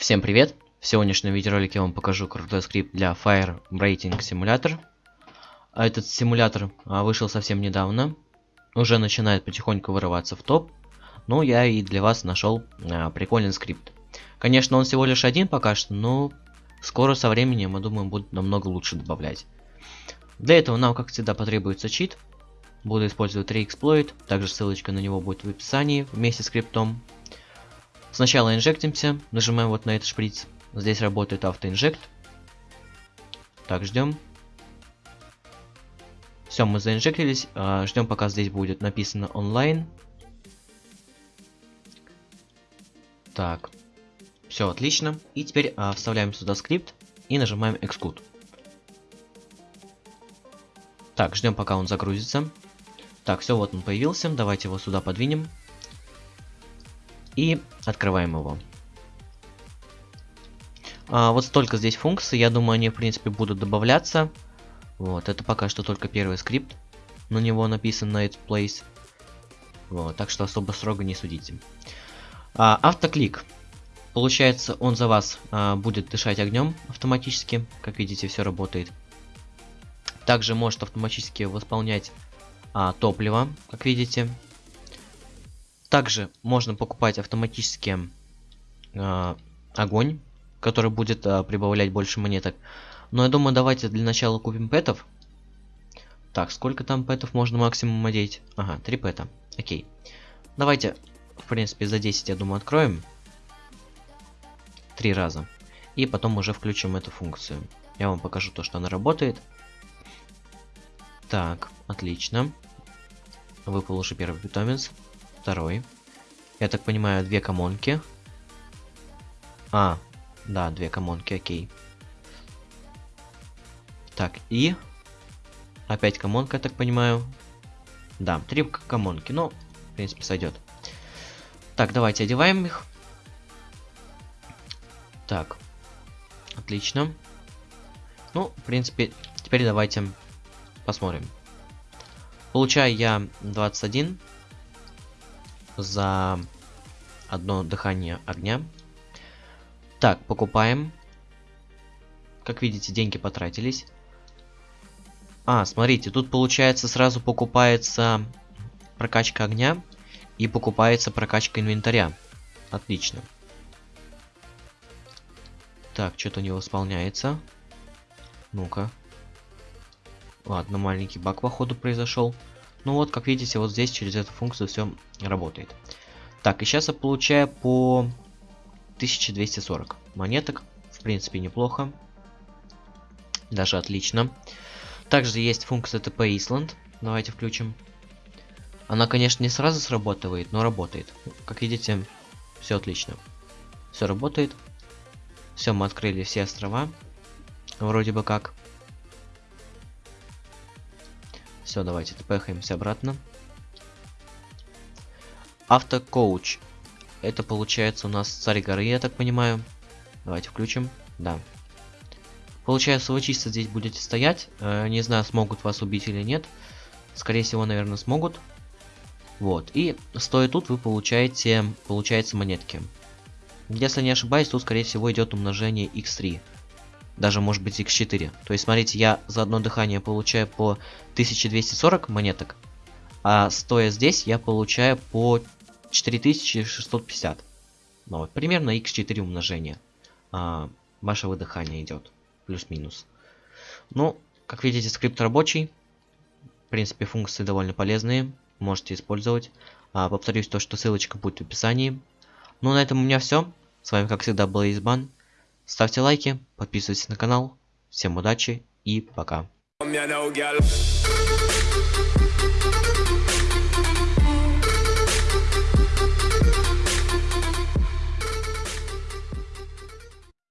Всем привет! В сегодняшнем видеоролике я вам покажу крутой скрипт для Fire Rating Simulator. А этот симулятор а, вышел совсем недавно. Уже начинает потихоньку вырываться в топ. Но я и для вас нашел а, прикольный скрипт. Конечно, он всего лишь один пока что, но скоро со временем, я думаю, будет намного лучше добавлять. Для этого нам, как всегда, потребуется чит. Буду использовать Reexploit, также ссылочка на него будет в описании вместе с скриптом. Сначала инжектимся, нажимаем вот на этот шприц. Здесь работает автоинжект. Так, ждем. Все, мы заинжектились. А, ждем, пока здесь будет написано онлайн. Так. Все отлично. И теперь а, вставляем сюда скрипт и нажимаем Execute. Так, ждем, пока он загрузится. Так, все, вот он появился. Давайте его сюда подвинем. И открываем его. А, вот столько здесь функций. Я думаю, они, в принципе, будут добавляться. Вот, это пока что только первый скрипт. На него написан Night Place. Вот, так что особо строго не судите. А, автоклик. Получается, он за вас а, будет дышать огнем автоматически. Как видите, все работает. Также может автоматически восполнять а, топливо, как видите. Также можно покупать автоматически э, огонь, который будет э, прибавлять больше монеток. Но я думаю, давайте для начала купим пэтов. Так, сколько там пэтов можно максимум одеть? Ага, 3 пэта. Окей. Давайте, в принципе, за 10, я думаю, откроем. Три раза. И потом уже включим эту функцию. Я вам покажу то, что она работает. Так, отлично. Выпал уже первый питомец второй. Я так понимаю, две комонки. А, да, две комонки, окей. Так, и... Опять комонка, я так понимаю. Да, три комонки, ну, в принципе, сойдет. Так, давайте одеваем их. Так, отлично. Ну, в принципе, теперь давайте посмотрим. Получаю я 21 за одно дыхание огня. Так, покупаем. Как видите, деньги потратились. А, смотрите, тут получается сразу покупается прокачка огня и покупается прокачка инвентаря. Отлично. Так, что-то не восполняется. Ну-ка. Ладно, маленький баг походу произошел. Ну вот, как видите, вот здесь через эту функцию все работает. Так, и сейчас я получаю по 1240 монеток. В принципе, неплохо. Даже отлично. Также есть функция TP Island. Давайте включим. Она, конечно, не сразу срабатывает, но работает. Как видите, все отлично. Все работает. Все, мы открыли все острова. Вроде бы как. Все, давайте тпхаемся обратно. Автокоуч. Это получается у нас царь горы, я так понимаю. Давайте включим. Да. Получается, вы чисто здесь будете стоять. Э, не знаю, смогут вас убить или нет. Скорее всего, наверное, смогут. Вот. И стоя тут, вы получаете, получается, монетки. Если не ошибаюсь, тут, скорее всего, идет умножение x3 даже может быть x4. То есть, смотрите, я за одно дыхание получаю по 1240 монеток, а стоя здесь я получаю по 4650. Ну вот, примерно x4 умножение а, вашего дыхания идет, плюс-минус. Ну, как видите, скрипт рабочий. В принципе, функции довольно полезные, можете использовать. А, повторюсь, то, что ссылочка будет в описании. Ну, на этом у меня все. С вами, как всегда, был Избан. Ставьте лайки, подписывайтесь на канал. Всем удачи и пока.